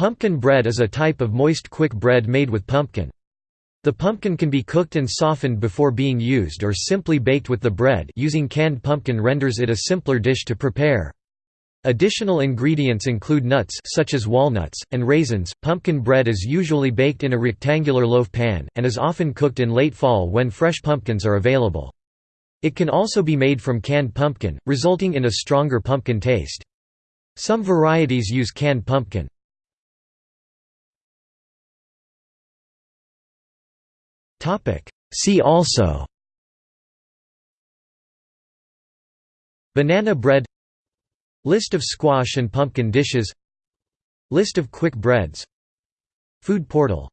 Pumpkin bread is a type of moist quick bread made with pumpkin. The pumpkin can be cooked and softened before being used or simply baked with the bread using canned pumpkin renders it a simpler dish to prepare. Additional ingredients include nuts such as walnuts, and raisins. Pumpkin bread is usually baked in a rectangular loaf pan, and is often cooked in late fall when fresh pumpkins are available. It can also be made from canned pumpkin, resulting in a stronger pumpkin taste. Some varieties use canned pumpkin. See also. Banana bread. List of squash and pumpkin dishes. List of quick breads. Food portal